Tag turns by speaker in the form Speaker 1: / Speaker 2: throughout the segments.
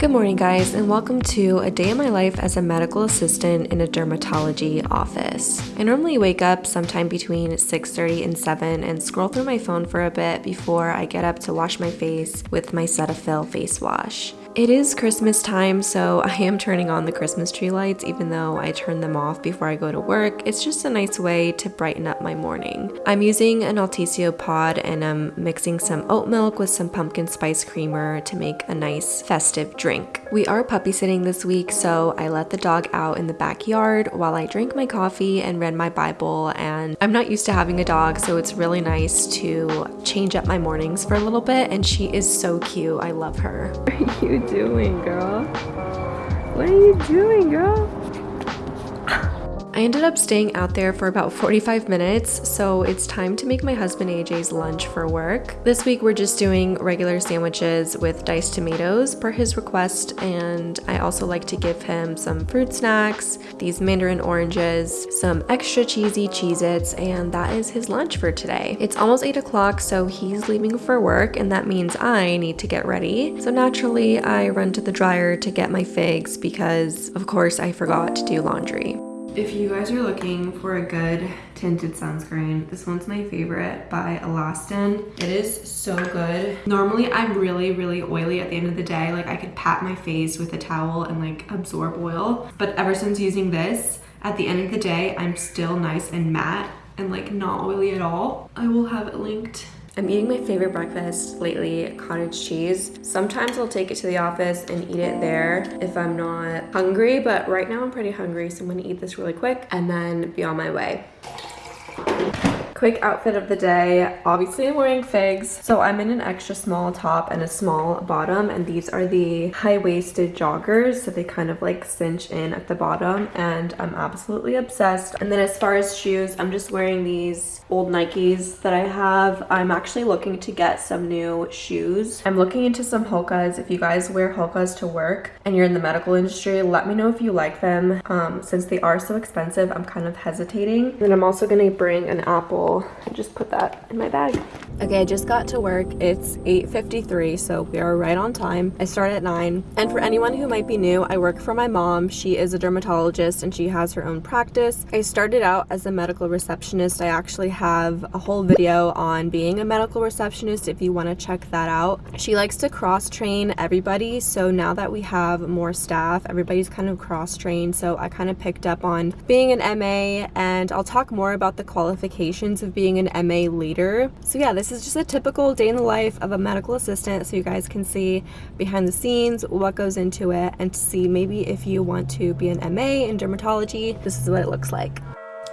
Speaker 1: Good morning guys and welcome to a day in my life as a medical assistant in a dermatology office. I normally wake up sometime between 6.30 and 7 and scroll through my phone for a bit before I get up to wash my face with my Cetaphil face wash. It is Christmas time, so I am turning on the Christmas tree lights even though I turn them off before I go to work. It's just a nice way to brighten up my morning. I'm using an Altissio pod and I'm mixing some oat milk with some pumpkin spice creamer to make a nice festive drink. We are puppy sitting this week, so I let the dog out in the backyard while I drank my coffee and read my Bible and I'm not used to having a dog, so it's really nice to change up my mornings for a little bit and she is so cute. I love her.
Speaker 2: doing, girl? What are you doing, girl?
Speaker 1: I ended up staying out there for about 45 minutes, so it's time to make my husband AJ's lunch for work. This week we're just doing regular sandwiches with diced tomatoes per his request, and I also like to give him some fruit snacks, these mandarin oranges, some extra cheesy Cheez-Its, and that is his lunch for today. It's almost 8 o'clock, so he's leaving for work, and that means I need to get ready. So naturally, I run to the dryer to get my figs because, of course, I forgot to do laundry. If you guys are looking for a good tinted sunscreen, this one's my favorite by EltaMD. It is so good. Normally, I'm really, really oily at the end of the day. Like, I could pat my face with a towel and, like, absorb oil. But ever since using this, at the end of the day, I'm still nice and matte and, like, not oily at all. I will have it linked I'm eating my favorite breakfast lately, cottage cheese. Sometimes I'll take it to the office and eat it there if I'm not hungry, but right now I'm pretty hungry, so I'm gonna eat this really quick and then be on my way quick outfit of the day. Obviously I'm wearing figs. So I'm in an extra small top and a small bottom and these are the high-waisted joggers. So they kind of like cinch in at the bottom and I'm absolutely obsessed. And then as far as shoes, I'm just wearing these old Nikes that I have. I'm actually looking to get some new shoes. I'm looking into some Hokas. If you guys wear Hokas to work and you're in the medical industry, let me know if you like them. Um, since they are so expensive, I'm kind of hesitating. And I'm also gonna bring an Apple just put that in my bag. Okay, I just got to work. It's 8.53, so we are right on time. I start at 9. And for anyone who might be new, I work for my mom. She is a dermatologist and she has her own practice. I started out as a medical receptionist. I actually have a whole video on being a medical receptionist if you want to check that out. She likes to cross-train everybody, so now that we have more staff, everybody's kind of cross-trained, so I kind of picked up on being an MA, and I'll talk more about the qualifications of being an MA leader. So yeah, this is just a typical day in the life of a medical assistant so you guys can see behind the scenes what goes into it and to see maybe if you want to be an MA in dermatology, this is what it looks like.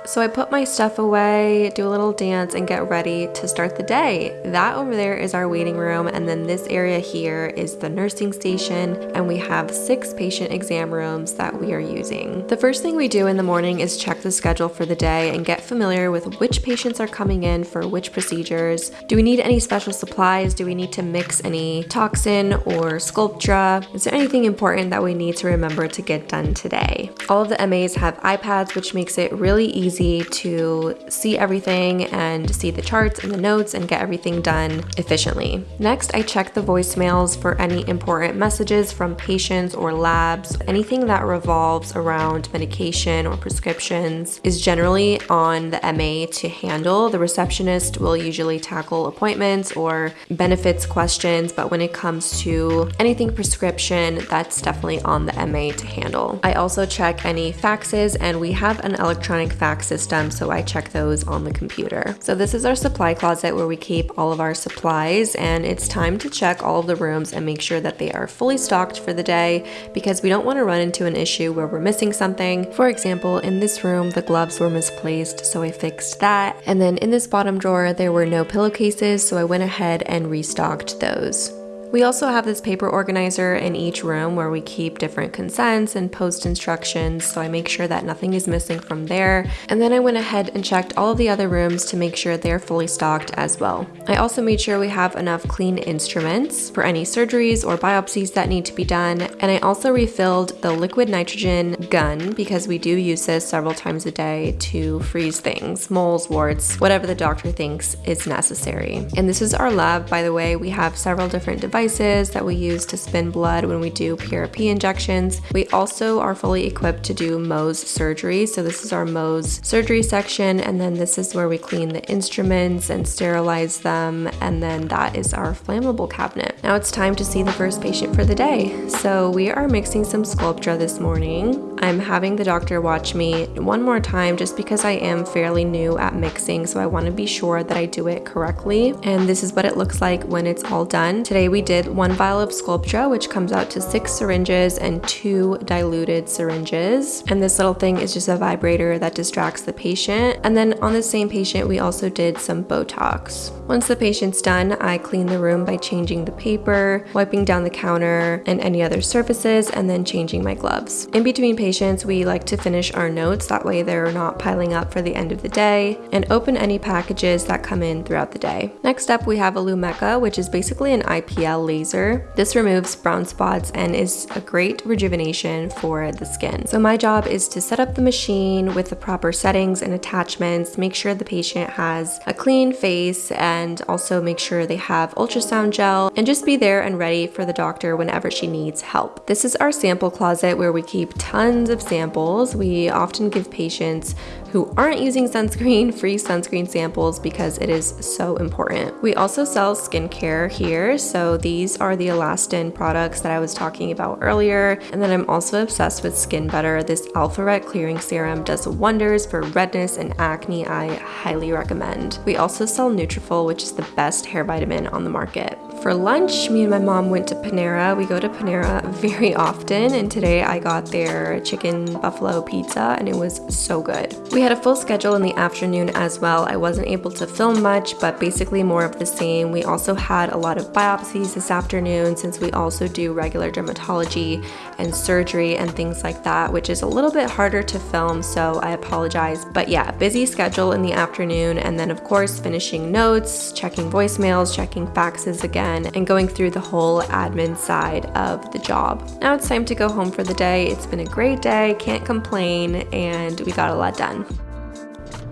Speaker 1: So I put my stuff away, do a little dance, and get ready to start the day. That over there is our waiting room, and then this area here is the nursing station, and we have six patient exam rooms that we are using. The first thing we do in the morning is check the schedule for the day and get familiar with which patients are coming in for which procedures. Do we need any special supplies? Do we need to mix any toxin or Sculptra? Is there anything important that we need to remember to get done today? All of the MAs have iPads, which makes it really easy easy to see everything and see the charts and the notes and get everything done efficiently. Next, I check the voicemails for any important messages from patients or labs. Anything that revolves around medication or prescriptions is generally on the MA to handle. The receptionist will usually tackle appointments or benefits questions, but when it comes to anything prescription, that's definitely on the MA to handle. I also check any faxes and we have an electronic fax system, so I check those on the computer. So this is our supply closet where we keep all of our supplies and it's time to check all of the rooms and make sure that they are fully stocked for the day because we don't want to run into an issue where we're missing something. For example, in this room, the gloves were misplaced, so I fixed that. And then in this bottom drawer, there were no pillowcases, so I went ahead and restocked those. We also have this paper organizer in each room where we keep different consents and post instructions, so I make sure that nothing is missing from there. And then I went ahead and checked all of the other rooms to make sure they're fully stocked as well. I also made sure we have enough clean instruments for any surgeries or biopsies that need to be done. And I also refilled the liquid nitrogen gun because we do use this several times a day to freeze things, moles, warts, whatever the doctor thinks is necessary. And this is our lab, by the way. We have several different devices devices that we use to spin blood when we do PRP injections. We also are fully equipped to do Mohs surgery. So this is our Mohs surgery section. And then this is where we clean the instruments and sterilize them. And then that is our flammable cabinet. Now it's time to see the first patient for the day. So we are mixing some Sculptra this morning. I'm having the doctor watch me one more time just because I am fairly new at mixing. So I want to be sure that I do it correctly. And this is what it looks like when it's all done. Today we did one vial of Sculptra, which comes out to six syringes and two diluted syringes. And this little thing is just a vibrator that distracts the patient. And then on the same patient, we also did some Botox. Once the patient's done, I clean the room by changing the paper, wiping down the counter and any other surfaces, and then changing my gloves. In between patients, we like to finish our notes, that way they're not piling up for the end of the day, and open any packages that come in throughout the day. Next up, we have a Lumecca, which is basically an IPL laser. This removes brown spots and is a great rejuvenation for the skin. So my job is to set up the machine with the proper settings and attachments, make sure the patient has a clean face, and also make sure they have ultrasound gel, and just be there and ready for the doctor whenever she needs help. This is our sample closet where we keep tons of samples. We often give patients who aren't using sunscreen free sunscreen samples because it is so important. We also sell skincare here. So these are the EltaMD products that I was talking about earlier. And then I'm also obsessed with Skin Better. This Alpha Ret Clearing Serum does wonders for redness and acne. I highly recommend. We also sell Nutrafol, which is the best hair vitamin on the market. For lunch, me and my mom went to Panera. We go to Panera very often, and today I got their chicken buffalo pizza, and it was so good. We had a full schedule in the afternoon as well. I wasn't able to film much, but basically more of the same. We also had a lot of biopsies this afternoon since we also do regular dermatology and surgery and things like that, which is a little bit harder to film, so I apologize. But yeah, busy schedule in the afternoon, and then of course finishing notes, checking voicemails, checking faxes again, again and going through the whole admin side of the job. Now it's time to go home for the day. It's been a great day, can't complain, and we got a lot done.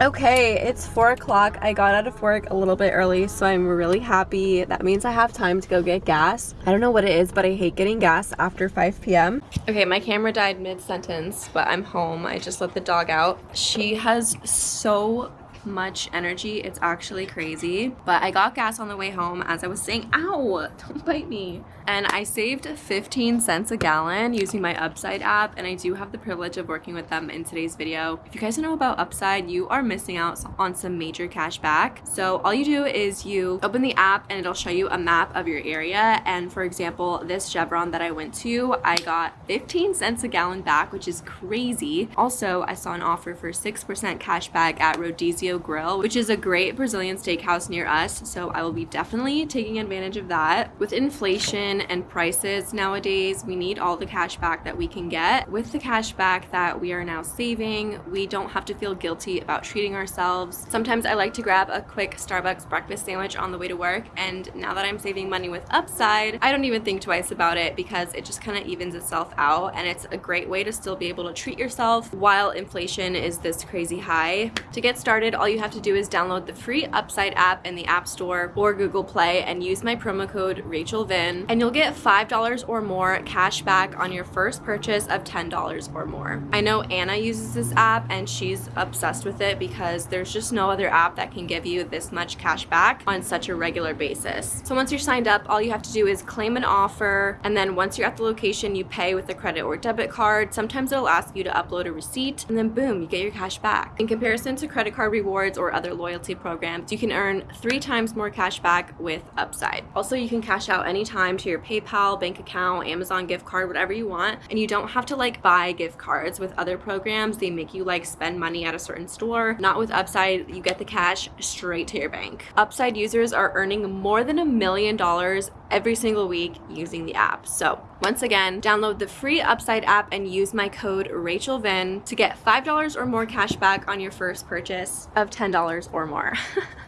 Speaker 1: Okay, it's four o'clock. I got out of work a little bit early, so I'm really happy. That means I have time to go get gas. I don't know what it is, but I hate getting gas after 5 p.m. Okay, my camera died mid-sentence, but I'm home. I just let the dog out. She has so much energy. It's actually crazy. But I got gas on the way home as I was saying, ow, don't bite me and I saved 15 cents a gallon using my Upside app and I do have the privilege of working with them in today's video. If you guys don't know about Upside, you are missing out on some major cash back. So all you do is you open the app and it'll show you a map of your area and for example, this Chevron that I went to, I got 15 cents a gallon back, which is crazy. Also, I saw an offer for 6% cash back at Rodizio Grill, which is a great Brazilian steakhouse near us, so I will be definitely taking advantage of that. With inflation and prices nowadays, we need all the cash back that we can get. With the cash back that we are now saving, we don't have to feel guilty about treating ourselves. Sometimes I like to grab a quick Starbucks breakfast sandwich on the way to work, and now that I'm saving money with Upside, I don't even think twice about it because it just kind of evens itself out, and it's a great way to still be able to treat yourself while inflation is this crazy high. To get started, all you have to do is download the free Upside app in the App Store or Google Play and use my promo code Rachel Vin, and you'll you'll get $5 or more cash back on your first purchase of $10 or more. I know Anna uses this app and she's obsessed with it because there's just no other app that can give you this much cash back on such a regular basis. So once you're signed up, all you have to do is claim an offer and then once you're at the location, you pay with a credit or debit card. Sometimes it'll ask you to upload a receipt and then boom, you get your cash back. In comparison to credit card rewards or other loyalty programs, you can earn three times more cash back with Upside. Also, you can cash out anytime to your your PayPal, bank account, Amazon gift card, whatever you want. And you don't have to like buy gift cards with other programs. They make you like spend money at a certain store. Not with Upside, you get the cash straight to your bank. Upside users are earning more than a million dollars every single week using the app. So once again, download the free Upside app and use my code RachelVin to get $5 or more cash back on your first purchase of $10 or more.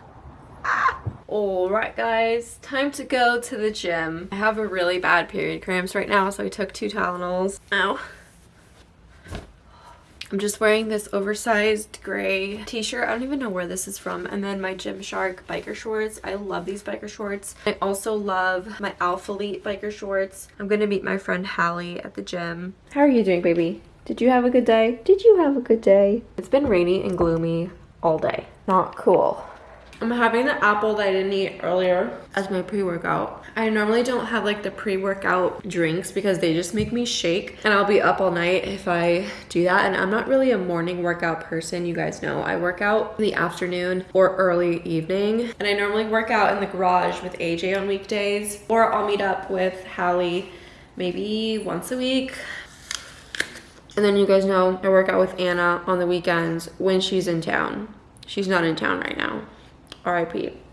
Speaker 1: Alright guys, time to go to the gym. I have a really bad period cramps right now, so I took two Tylenols. Ow. I'm just wearing this oversized gray t-shirt. I don't even know where this is from. And then my Gymshark biker shorts. I love these biker shorts. I also love my Alpha Alphalete biker shorts. I'm gonna meet my friend Hallie at the gym. How are you doing, baby? Did you have a good day? Did you have a good day? It's been rainy and gloomy all day. Not cool. I'm having the apple that I didn't eat earlier as my pre-workout. I normally don't have like the pre-workout drinks because they just make me shake and I'll be up all night if I do that and I'm not really a morning workout person you guys know I work out in the afternoon or early evening and I normally work out in the garage with AJ on weekdays or I'll meet up with Hallie maybe once a week and then you guys know I work out with Anna on the weekends when she's in town. She's not in town right now. RIP.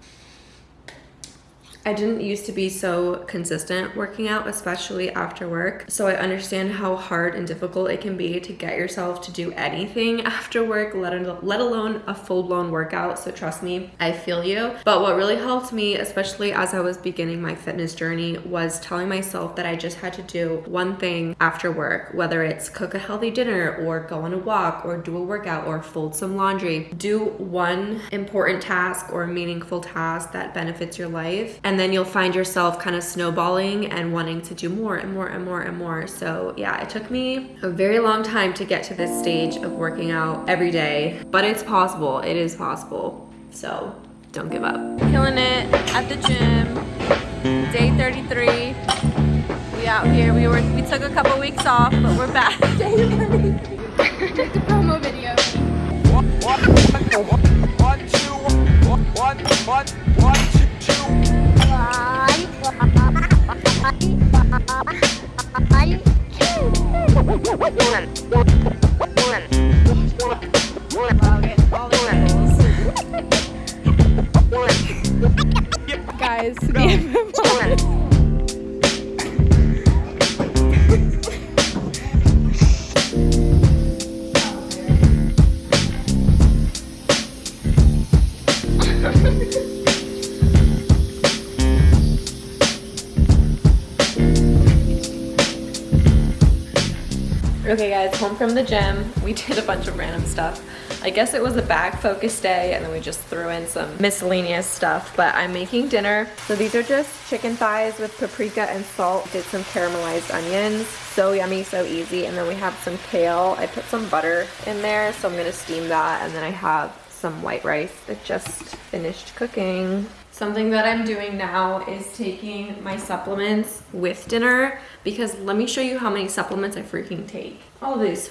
Speaker 1: I didn't used to be so consistent working out, especially after work. So I understand how hard and difficult it can be to get yourself to do anything after work, let, let alone a full-blown workout. So trust me, I feel you. But what really helped me, especially as I was beginning my fitness journey, was telling myself that I just had to do one thing after work, whether it's cook a healthy dinner or go on a walk or do a workout or fold some laundry. Do one important task or meaningful task that benefits your life and and then you'll find yourself kind of snowballing and wanting to do more and more and more and more. So yeah, it took me a very long time to get to this stage of working out every day, but it's possible. It is possible. So don't give up. Killing it at the gym. Day 33. We out here. We were we took a couple weeks off, but we're back. Day 33. Take the promo video. One, one, one, Guys, Okay guys, home from the gym. We did a bunch of random stuff. I guess it was a bag focus day and then we just threw in some miscellaneous stuff, but I'm making dinner. So these are just chicken thighs with paprika and salt. Did some caramelized onions. So yummy, so easy. And then we have some kale. I put some butter in there, so I'm gonna steam that. And then I have some white rice that just finished cooking. Something that I'm doing now is taking my supplements with dinner because let me show you how many supplements I freaking take. All of these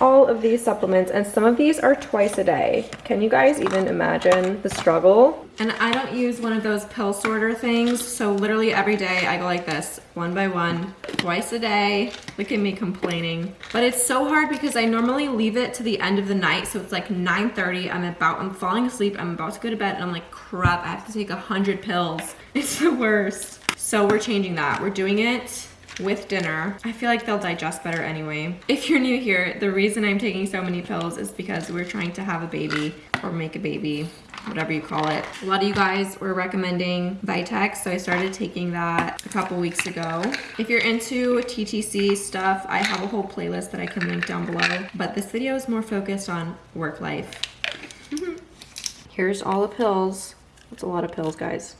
Speaker 1: all of these supplements and some of these are twice a day. Can you guys even imagine the struggle? And I don't use one of those pill sorter things. So literally every day I go like this, one by one, twice a day. Look at me complaining. But it's so hard because I normally leave it to the end of the night. So it's like 9.30, I'm about, I'm falling asleep, I'm about to go to bed and I'm like, crap, I have to take a hundred pills. It's the worst. So we're changing that. We're doing it with dinner. I feel like they'll digest better anyway. If you're new here, the reason I'm taking so many pills is because we're trying to have a baby or make a baby whatever you call it. A lot of you guys were recommending Vitex, so I started taking that a couple weeks ago. If you're into TTC stuff, I have a whole playlist that I can link down below, but this video is more focused on work life. Here's all the pills. That's a lot of pills, guys.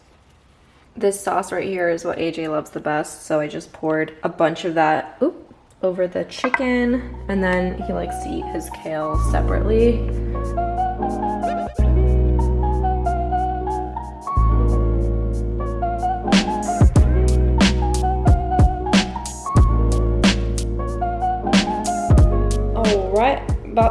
Speaker 1: This sauce right here is what AJ loves the best, so I just poured a bunch of that oop, over the chicken, and then he likes to eat his kale separately.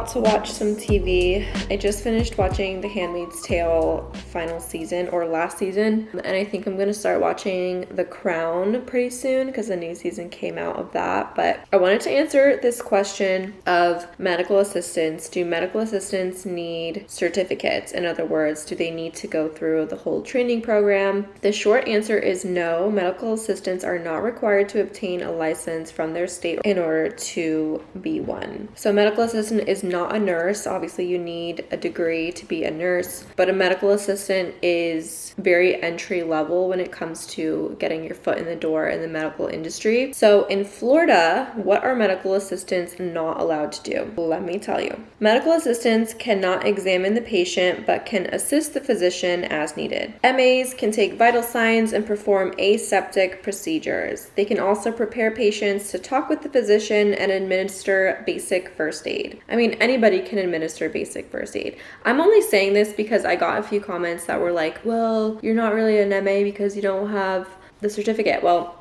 Speaker 1: To watch some TV. I just finished watching The Handmaid's Tale final season or last season, and I think I'm gonna start watching The Crown pretty soon because the new season came out of that. But I wanted to answer this question of medical assistants. Do medical assistants need certificates? In other words, do they need to go through the whole training program? The short answer is no. Medical assistants are not required to obtain a license from their state in order to be one. So medical assistant is is not a nurse. Obviously, you need a degree to be a nurse, but a medical assistant is very entry level when it comes to getting your foot in the door in the medical industry. So, in Florida, what are medical assistants not allowed to do? Let me tell you. Medical assistants cannot examine the patient but can assist the physician as needed. MAs can take vital signs and perform aseptic procedures. They can also prepare patients to talk with the physician and administer basic first aid. I mean, anybody can administer basic first aid. I'm only saying this because I got a few comments that were like, well, you're not really an MA because you don't have the certificate. Well,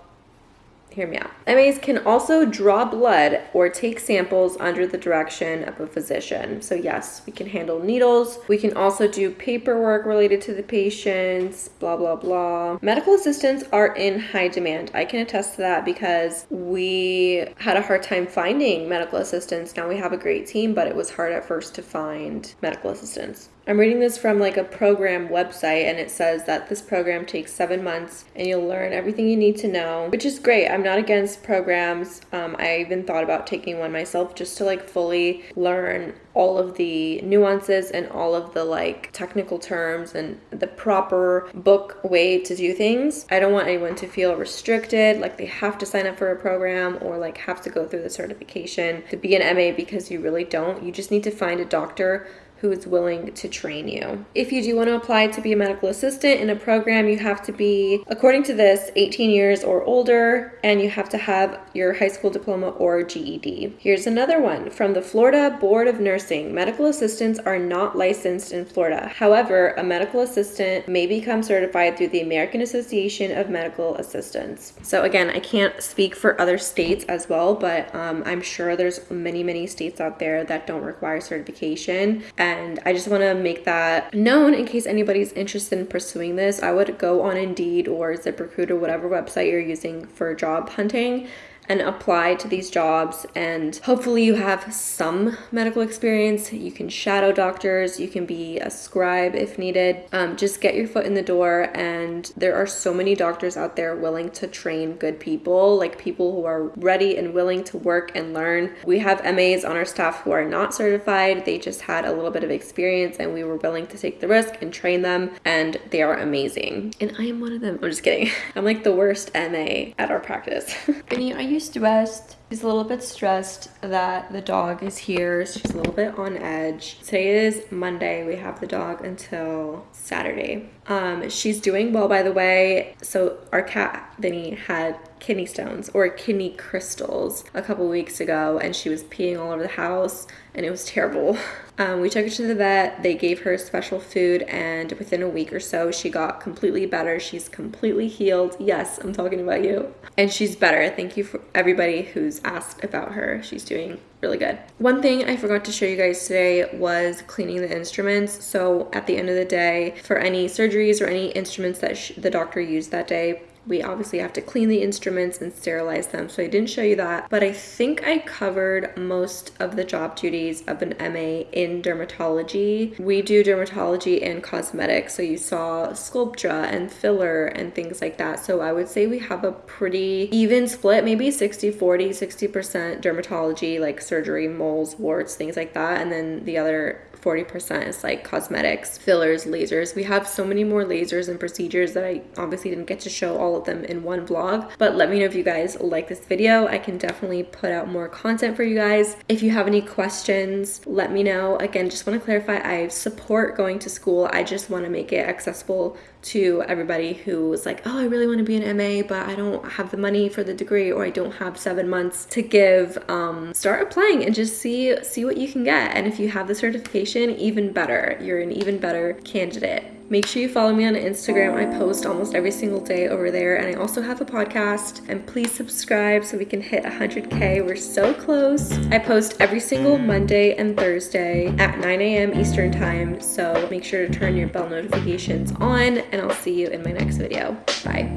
Speaker 1: hear me out. MAs can also draw blood or take samples under the direction of a physician. So, yes, we can handle needles. We can also do paperwork related to the patients, blah, blah, blah. Medical assistants are in high demand. I can attest to that because we had a hard time finding medical assistants. Now we have a great team, but it was hard at first to find medical assistants. I'm reading this from like a program website and it says that this program takes seven months and you'll learn everything you need to know, which is great. I'm not against programs. Um, I even thought about taking one myself just to like fully learn all of the nuances and all of the like technical terms and the proper book way to do things. I don't want anyone to feel restricted, like they have to sign up for a program or like have to go through the certification to be an MA because you really don't. You just need to find a doctor who is willing to train you. If you do want to apply to be a medical assistant in a program, you have to be, according to this, 18 years or older, and you have to have your high school diploma or GED. Here's another one from the Florida Board of Nursing. Medical assistants are not licensed in Florida. However, a medical assistant may become certified through the American Association of Medical Assistants. So again, I can't speak for other states as well, but um, I'm sure there's many, many states out there that don't require certification. And I just want to make that known in case anybody's interested in pursuing this. I would go on Indeed or ZipRecruiter, whatever website you're using for job hunting and apply to these jobs and hopefully you have some medical experience. You can shadow doctors you can be a scribe if needed. Um, just get your foot in the door and there are so many doctors out there willing to train good people like people who are ready and willing to work and learn. We have mas on our staff who are not certified. They just had a little bit of experience and we were willing to take the risk and train them and they are amazing. And i am one of them. I'm just kidding. I'm like the worst ma at our practice. Vinny, are you stressed. She's a little bit stressed that the dog is here. She's a little bit on edge. Today is Monday. We have the dog until Saturday. Um, she's doing well, by the way. So our cat, Vinny, had kidney stones or kidney crystals a couple weeks ago and she was peeing all over the house and it was terrible. Um, we took her to the vet, they gave her special food, and within a week or so, she got completely better. She's completely healed. Yes, I'm talking about you. And she's better. Thank you for everybody who's asked about her. She's doing really good. One thing I forgot to show you guys today was cleaning the instruments. So at the end of the day, for any surgeries or any instruments that the doctor used that day, we obviously have to clean the instruments and sterilize them. So I didn't show you that, but I think I covered most of the job duties of an MA in dermatology. We do dermatology and cosmetics. So you saw Sculptra and filler and things like that. So I would say we have a pretty even split, maybe 60, 40, 60% dermatology, like surgery, moles, warts, things like that. And then the other 40% is like cosmetics, fillers, lasers. We have so many more lasers and procedures that I obviously didn't get to show all of them in one vlog, but let me know if you guys like this video. I can definitely put out more content for you guys. If you have any questions, let me know. Again, just want to clarify, I support going to school. I just want to make it accessible to everybody who was like, oh, I really want to be an MA, but I don't have the money for the degree or I don't have seven months to give. Um, start applying and just see see what you can get. And if you have the certification, even better. You're an even better candidate. Make sure you follow me on Instagram. I post almost every single day over there. And I also have a podcast. And please subscribe so we can hit 100K. We're so close. I post every single Monday and Thursday at 9 a.m. Eastern Time. So make sure to turn your bell notifications on. And I'll see you in my next video. Bye.